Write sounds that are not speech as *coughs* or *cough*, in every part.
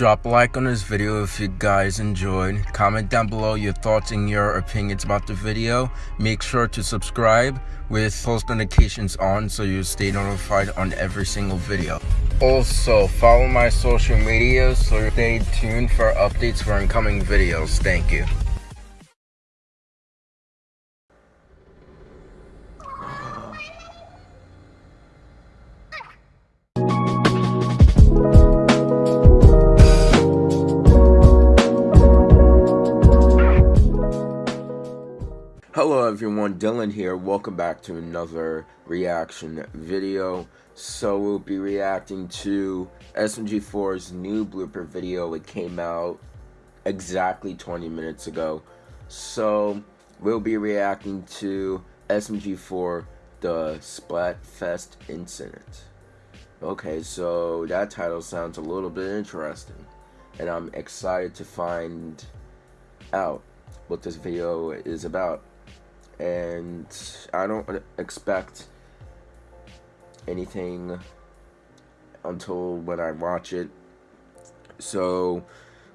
Drop a like on this video if you guys enjoyed. Comment down below your thoughts and your opinions about the video. Make sure to subscribe with post notifications on so you stay notified on every single video. Also, follow my social media so stay tuned for updates for incoming videos. Thank you. Everyone, Dylan here. Welcome back to another reaction video. So we'll be reacting to SMG4's new blooper video. It came out exactly 20 minutes ago. So we'll be reacting to SMG4 the Splatfest incident. Okay, so that title sounds a little bit interesting. And I'm excited to find out what this video is about and I don't expect anything until when I watch it. So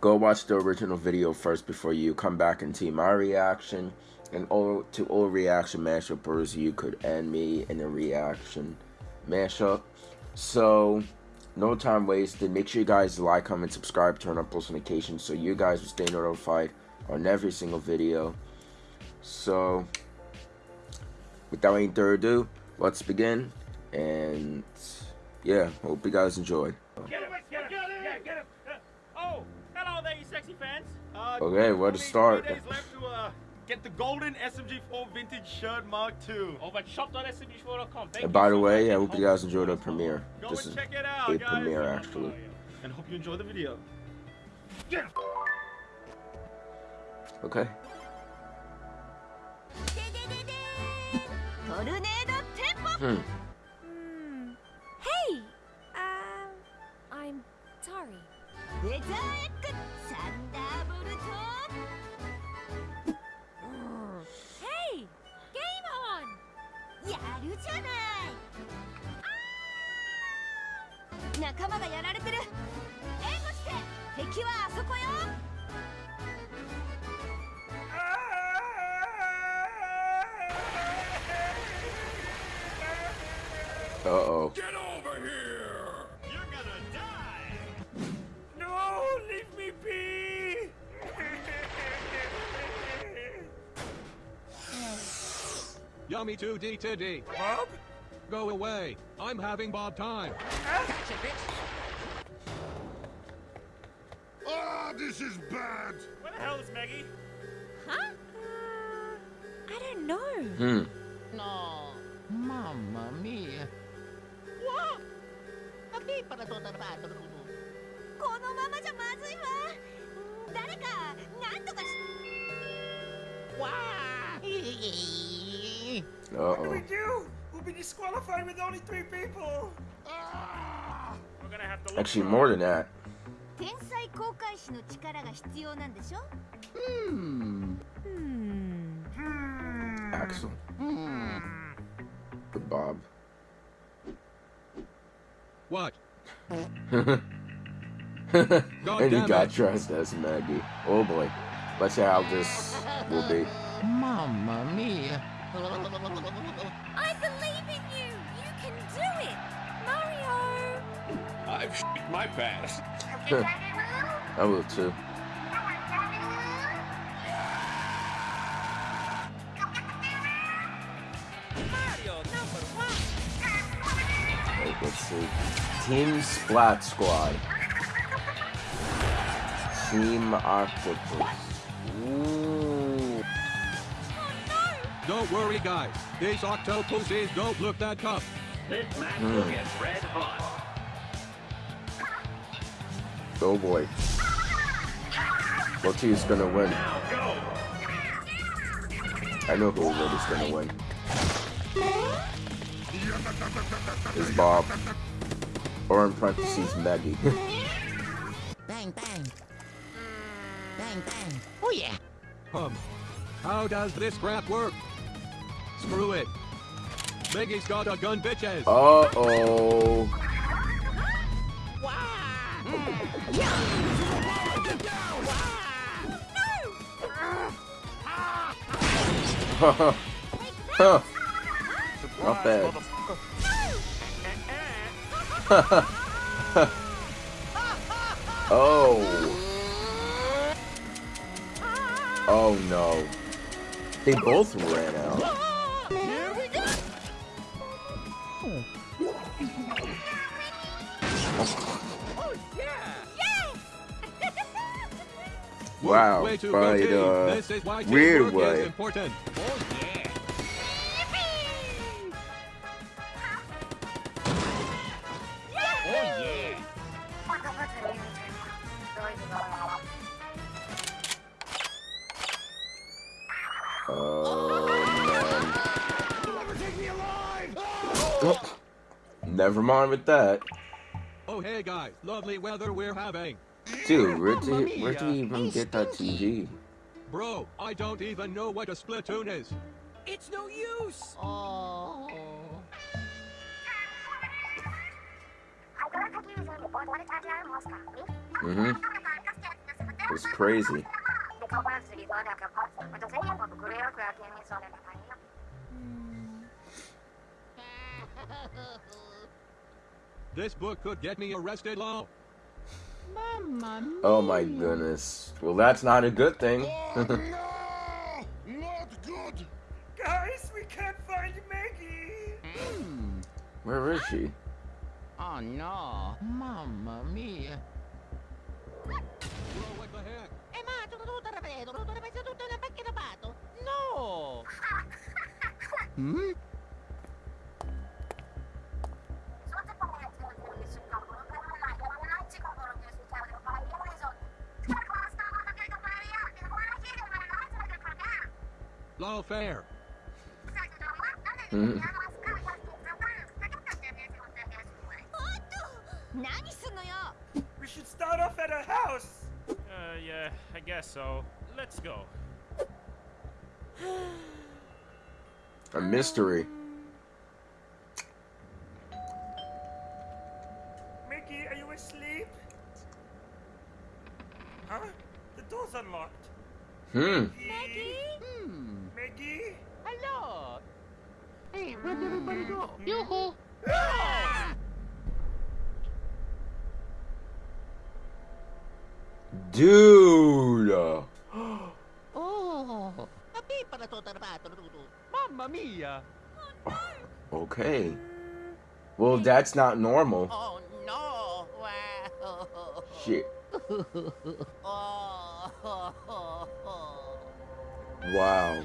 go watch the original video first before you come back and see my reaction. And all to all reaction mashuppers, you could end me in a reaction mashup. So no time wasted. Make sure you guys like, comment, subscribe, turn on post notifications so you guys will stay notified on every single video. So without any further ado, let's begin. And yeah, hope you guys enjoy. Get him, get him, get him. Oh, hello there, you sexy fans. Uh, okay, where to start? Left to uh, get the golden SMG4 vintage shirt Mark II. Over at shop.smg4.com. And by the so way, I hope you guys enjoyed the premiere. Go this is check it out, a guys. premiere actually. And hope you enjoy the video. トルネードテンポ、うん。Hey! Um, I'm sorry. レザーエッグサンダーボルト Hey! やるじゃない。仲間がやられてる。援護して。敵はあそこよ。Uh-oh. Get over here! You're gonna die! No, leave me be! *laughs* Yummy 2D to D. Bob? Go away. I'm having Bob time. Ah, oh, this is bad! Where the hell is Meggy? Huh? Uh, I don't know. Hmm. No. Mamma mia. Uh-oh. What do we do? We'll be disqualified with only three people. We're gonna have to Actually, more than that. Hmm. Hmm. Axol. Hmm. Bob. What? *laughs* and he got it. dressed as Meggy. Oh boy. Let's see how this will be. Mamma mia. I believe in you you can do it Mario I've shit my pants. I will too. Team Splat Squad. Team Octopus. Ooh. Don't worry, guys. These octopuses don't look that tough. This match Hmm. will get red hot. Oh boy. What team's gonna win? Now go! I know who already's gonna win. It's Bob. Or in parentheses, *laughs* Meggy. Bang, bang. Bang, bang. Oh, yeah. Um, how does this crap work? Screw it. Biggie's got a gun, bitches. *laughs* Uh oh. Huh. Not bad. *laughs* oh. Oh no. They both ran out. Wow, Way to by go, team. the This is why weird way. Never mind with that. Oh, hey guys, lovely weather we're having. Dude, where did where did we even get that TV? Bro, I don't even know what a splatoon is. It's no use! Oh. Mm-hmm. It's crazy. *laughs* This book could get me arrested law. Mamma mia. Oh my goodness. Well, that's not a good thing. Oh, no! Not good! Guys, we can't find Meggy. Hmm. Where is she? Oh no. Mamma mia. Bro, what the heck? Eh ma, Lawfare. Hmm? We should start off at a house. Uh, yeah, I guess so. Let's go. a mystery. Mickey, are you asleep? Huh? The door's unlocked. Hmm. Mickey? Hmm. Meggy? Hello. Hey, where'd everybody go? Hmm. Yoo-hoo. Ah! Dude. *gasps* Oh. Tapi para tutto ripeto, tutto. Mamma mia. Okay. Well, that's not normal. Oh no. Wow. Shit. *laughs* Oh. Wow.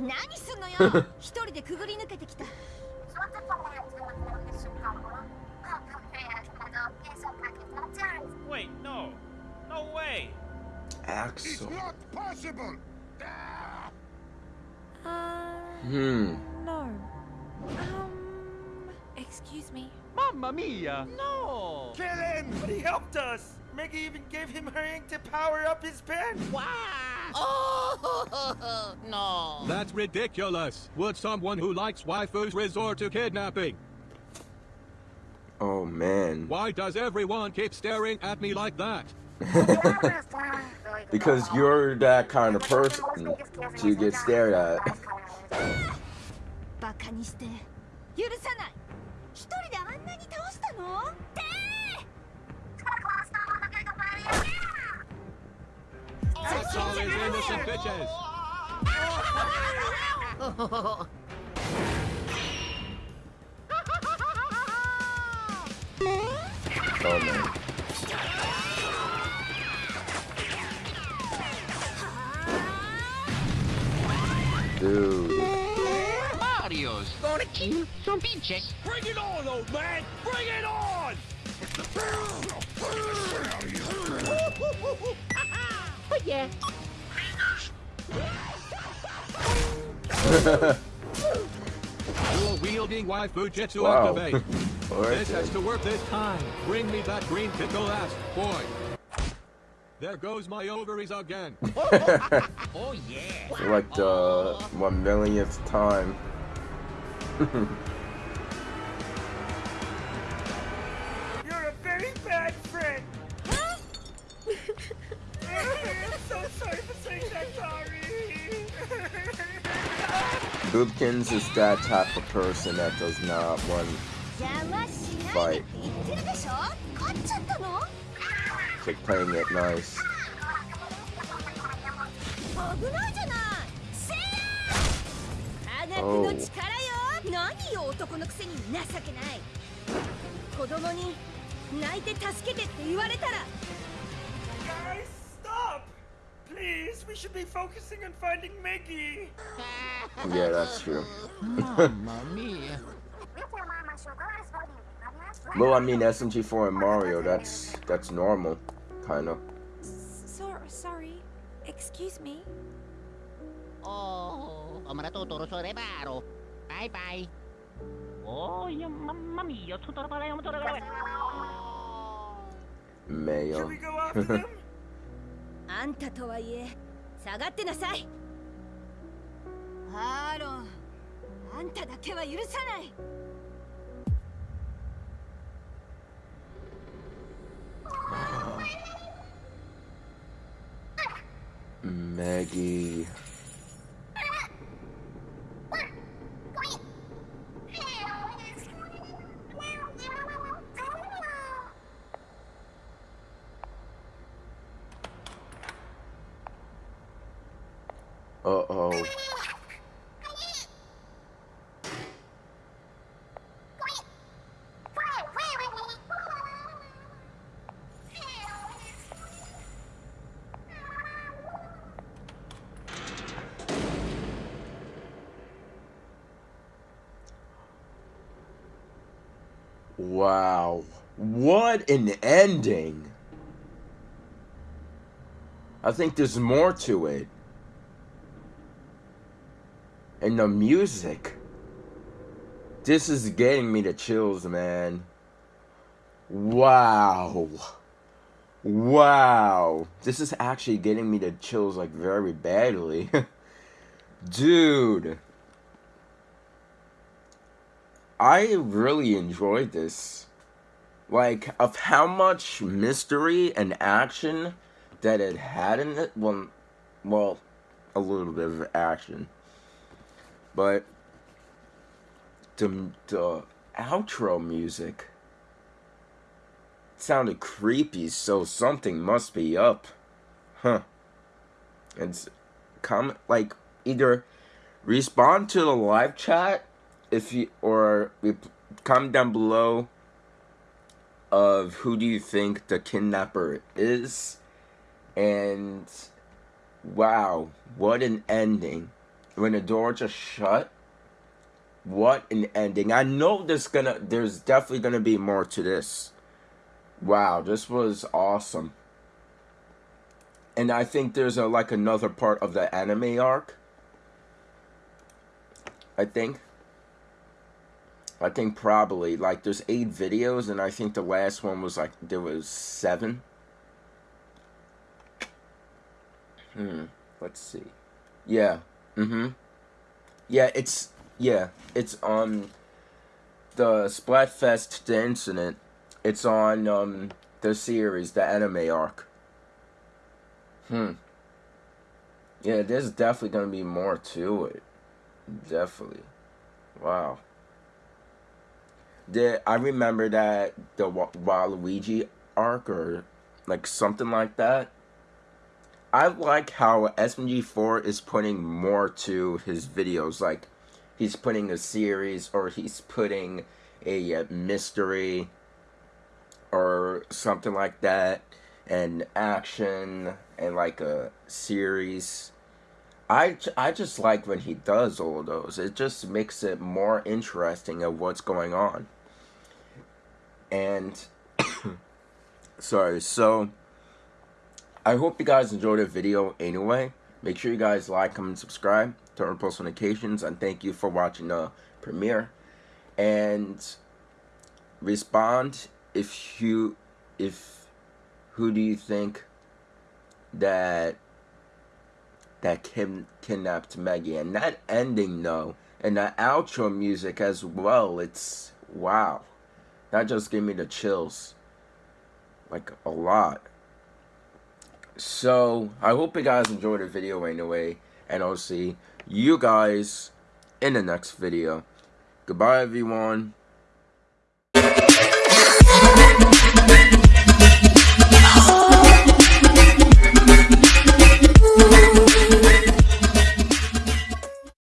何すんのよ一人でくぐり抜けてきた Wait, no. No way. It's Axel. not possible! Ah! Uh, Hmm. no. Um, excuse me. Mamma mia. No. Kill him! But he helped us. Meggy even gave him her ink to power up his pen. Wow. Oh. *laughs* No. That's ridiculous. Would someone who likes waifus resort to kidnapping? Oh man. Why does everyone keep staring at me like that? *laughs* Because you're that kind of person to get stared at. で It's always innocent bitches. Oh man. Dude. Mario, sto una chin, son pinche. Bring it on, old man! Bring it on! Oh yeah. Dual wielding waifu jitsu Wow. activate. Alright *laughs* This has to work this time. Bring me that green pickle ass, boy. There goes my ovaries again. *laughs* Oh, oh yeah. For like the one millionth time. *laughs* You're a very bad friend. Huh? I'm so sorry for saying that, sorry. Boobkins is that type of person that does not want 邪魔しないでって言ってるでしょ勝っちゃったの to playing it nice. 危ないじゃないせや科学の力よ何よ男のくせに情けない子供に泣いて助けてって言われたら Guys, stop! Please, we should be focusing on finding Meggy. *laughs* Yeah, that's true. Mamma mia. *laughs* Well, I mean SMG4 and Mario, that's that's normal, kind of. So, sorry excuse me Oh, oh maratuturo sa rebaro. Bye bye. Oh, yung mamma mia, tuturo pala yung tuturo. Should Mayo. we go after *laughs* them? あんたとはいえ下がってなさいハロンあんただけは許さない Maggie. Wow. What an ending. I think there's more to it. And the music. This is getting me the chills, man. Wow. Wow. This is actually getting me the chills like very badly. *laughs* Dude. I really enjoyed this. Like, of how much mystery and action that it had in it. Well, well, a little bit of action. But the, the outro music sounded creepy, so something must be up. Huh. It's comment like either respond to the live chat if you or comment down below of who do you think the kidnapper is. And wow what an ending. When the door just shut what an ending. I know there's gonna there's definitely gonna be more to this. Wow this was awesome. And i think there's a like another part of the anime arc. I think I think probably like there's eight videos, and I think the last one was like there was seven. Hmm. Let's see. Yeah. Mm-hmm. Yeah. It's yeah. It's on the Splatfest the incident. It's on um the series, the anime arc. Hmm. Yeah, there's definitely gonna be more to it. Definitely. Wow. The I remember that the Waluigi arc or like something like that. I like how SMG4 is putting more to his videos. Like he's putting a series or he's putting a mystery or something like that and action and like a series. I, I just like when he does all those. It just makes it more interesting of what's going on. And *coughs* sorry, so I hope you guys enjoyed the video anyway. Make sure you guys like, comment, subscribe, turn on post notifications, and thank you for watching the premiere. And respond if you if who do you think that that Kim kidnapped Meggy and that ending though and the outro music as well it's wow. That just gave me the chills like a lot. So I hope you guys enjoyed the video anyway. And I'll see you guys in the next video. Goodbye everyone